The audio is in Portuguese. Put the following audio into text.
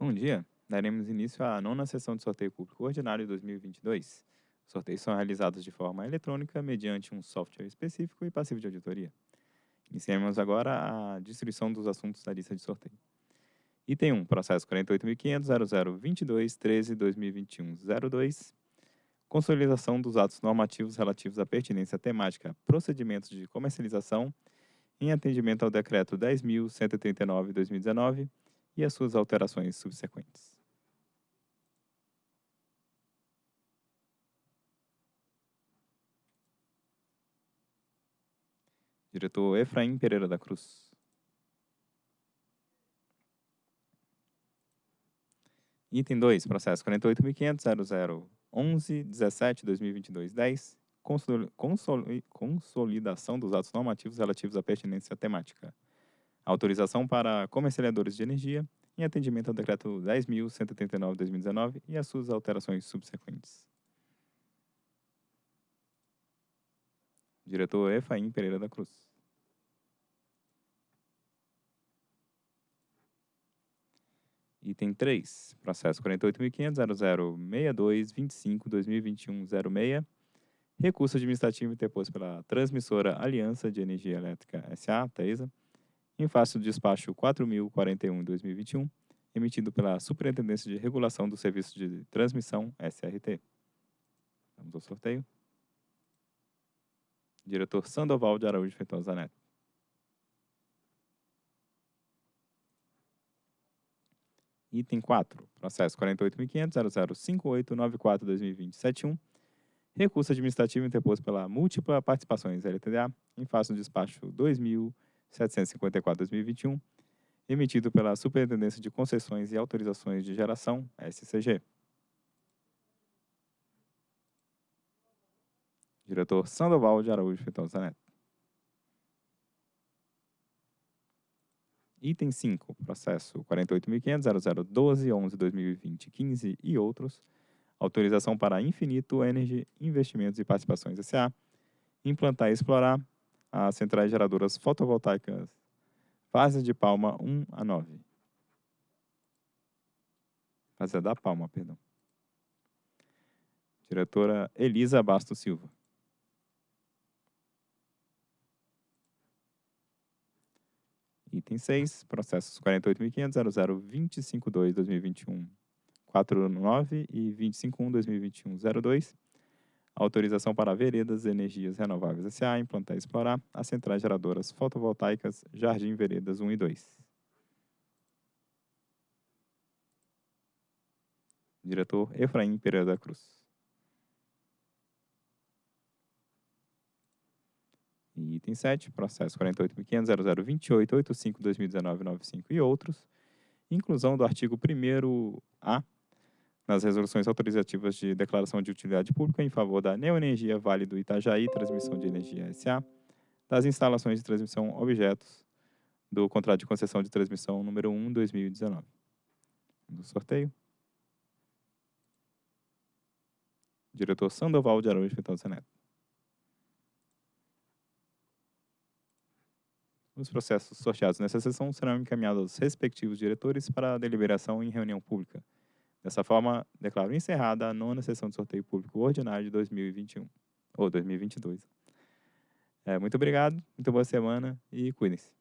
Bom dia! Daremos início à nona sessão de sorteio público ordinário 2022. Os sorteios são realizados de forma eletrônica mediante um software específico e passivo de auditoria. Iniciemos agora a distribuição dos assuntos da lista de sorteio. Item 1, processo 48.500.0022.13.2021.02, consolidação dos atos normativos relativos à pertinência temática procedimentos de comercialização em atendimento ao Decreto 10.139-2019 e as suas alterações subsequentes. Diretor Efraim Pereira da Cruz. Item 2, processo 48.500.0011.17.2022.10, consolidação dos atos normativos relativos à pertinência temática. Autorização para comercializadores de energia em atendimento ao Decreto 10.139-2019 e as suas alterações subsequentes. Diretor Efraim Pereira da Cruz. Item 3, processo 48.500.0062.25.2021.06, recurso administrativo interposto pela transmissora Aliança de Energia Elétrica S.A., TESA, em face do despacho 4041-2021, emitido pela Superintendência de Regulação do Serviço de Transmissão, SRT. Vamos ao sorteio. Diretor Sandoval de Araújo Feitosa Neto. Item 4, processo 48.500.005894-2020-71, recurso administrativo interposto pela Múltipla Participações LTDA, em face do despacho 2000 754-2021, emitido pela Superintendência de Concessões e Autorizações de Geração, SCG. Diretor Sandoval de Araújo Feitosa Neto. Item 5, processo 48.500.0012.11.2020.15 e outros, autorização para Infinito Energy Investimentos e Participações S.A., implantar e explorar as centrais geradoras fotovoltaicas fase de Palma 1 a 9. Fase da Palma, perdão. Diretora Elisa Basto Silva. Item 6, processos 48.500.0025.2.2021.49 e 25.1.2021.02 autorização para Veredas Energias Renováveis S.A. implantar e explorar as centrais geradoras fotovoltaicas Jardim Veredas 1 e 2. Diretor Efraim Pereira da Cruz. Item 7, processo 48.500.0028.85.2019.95 e outros, inclusão do artigo 1º-A nas resoluções autorizativas de declaração de utilidade pública em favor da Neoenergia Vale do Itajaí Transmissão de Energia SA, das instalações de transmissão objetos do contrato de concessão de transmissão número 1, 2019. Do sorteio. Diretor Sandoval de Araújo Feitosa Neto. Os processos sorteados nessa sessão serão encaminhados aos respectivos diretores para deliberação em reunião pública. Dessa forma, declaro encerrada a nona sessão de sorteio público ordinário de 2021, ou 2022. É, muito obrigado, muito boa semana e cuidem-se.